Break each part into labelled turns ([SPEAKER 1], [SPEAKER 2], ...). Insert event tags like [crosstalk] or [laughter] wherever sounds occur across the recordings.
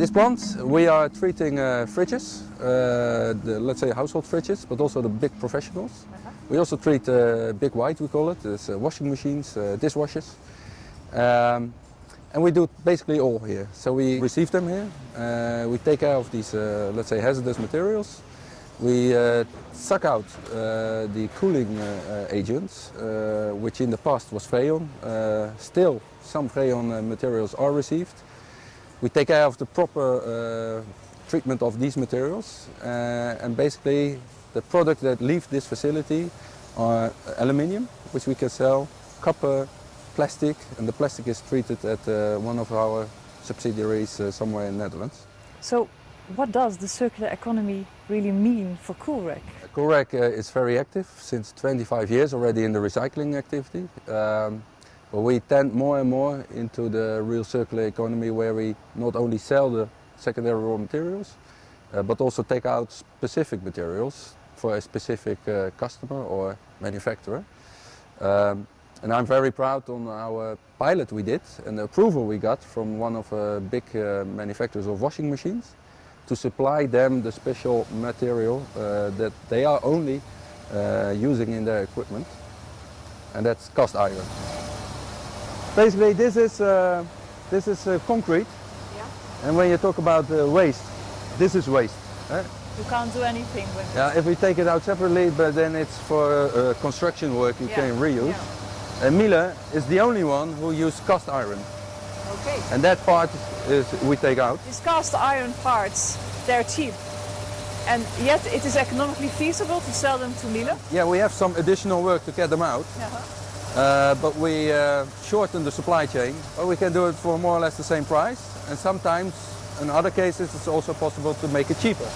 [SPEAKER 1] This plant, we are treating uh, fridges, uh, the, let's say household fridges, but also the big professionals. Uh -huh. We also treat uh, big white, we call it, it's uh, washing machines, uh, dishwashers. Um, and we do basically all here. So we receive them here, we take care of these, let's say, hazardous materials. We suck out the cooling agents, which in the past was Freon. still, some Freon materials are received. We take care of the proper uh, treatment of these materials uh, and basically the products that leave this facility are aluminium, which we can sell, copper, plastic, and the plastic is treated at uh, one of our subsidiaries uh, somewhere in the Netherlands.
[SPEAKER 2] So what does the circular economy really mean for Coolrec?
[SPEAKER 1] Coolrec uh, is very active since 25 years already in the recycling activity. Um, but we tend more and more into the real circular economy where we not only sell the secondary raw materials, uh, but also take out specific materials for a specific uh, customer or manufacturer. Um, and I'm very proud on our pilot we did and the approval we got from one of the uh, big uh, manufacturers of washing machines to supply them the special material uh, that they are only uh, using in their equipment and that's cast iron. Basically, this is uh, this is uh, concrete. Yeah. And when you talk about uh, waste, this is waste.
[SPEAKER 2] Eh? You can't do anything with it.
[SPEAKER 1] Yeah, if we take it out separately, but then it's for uh, construction work you yeah. can reuse. Yeah. And Miele is the only one who uses cast iron.
[SPEAKER 2] Okay.
[SPEAKER 1] And that part is we take out.
[SPEAKER 2] These cast iron parts, they're cheap. And yet it is economically feasible to sell them to Miele?
[SPEAKER 1] Yeah, we have some additional work to get them out. -huh. Uh, but we uh, shorten the supply chain, but we can do it for more or less the same price. And sometimes, in other cases, it's also possible to make it cheaper.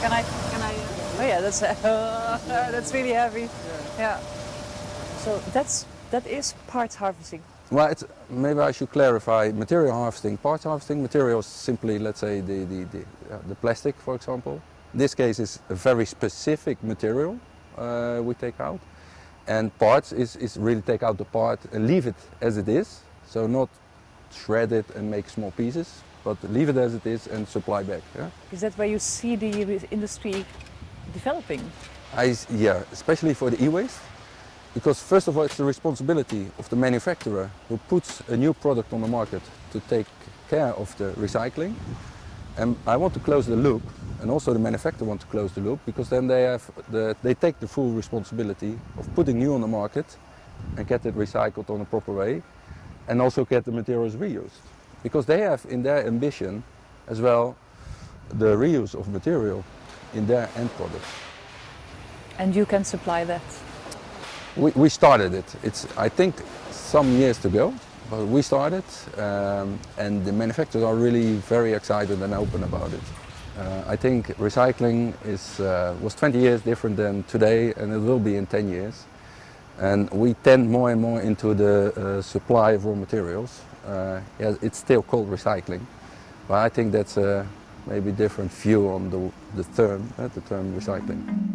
[SPEAKER 2] Can I? Can I? Uh... Oh yeah, that's uh, [laughs] that's really heavy. Yeah. yeah. So that's that is part harvesting.
[SPEAKER 1] Well, maybe I should clarify material harvesting. Parts harvesting materials simply, let's say, the the the, uh, the plastic, for example. In this case, is a very specific material uh, we take out. And parts is, is really take out the part and leave it as it is. So not shred it and make small pieces, but leave it as it is and supply back. Yeah?
[SPEAKER 2] Is that where you see the industry developing?
[SPEAKER 1] I, yeah, especially for the e-waste. Because first of all, it's the responsibility of the manufacturer who puts a new product on the market to take care of the recycling. And I want to close the loop, and also the manufacturer want to close the loop, because then they, have the, they take the full responsibility of putting new on the market and get it recycled on a proper way, and also get the materials reused. Because they have in their ambition as well the reuse of material in their end product.
[SPEAKER 2] And you can supply that?
[SPEAKER 1] We, we started it. It's, I think, some years to go. But we started um, and the manufacturers are really very excited and open about it. Uh, I think recycling is, uh, was 20 years different than today and it will be in 10 years. And we tend more and more into the uh, supply of raw materials. Uh, yeah, it's still called recycling, but I think that's a maybe different view on the, the term, uh, the term recycling.